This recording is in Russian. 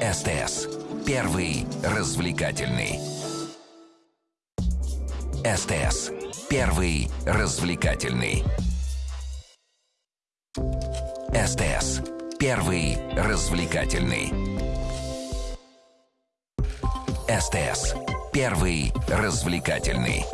СТС. Первый развлекательный. СТС. Первый развлекательный. СТС. Первый развлекательный. СТС. Первый развлекательный.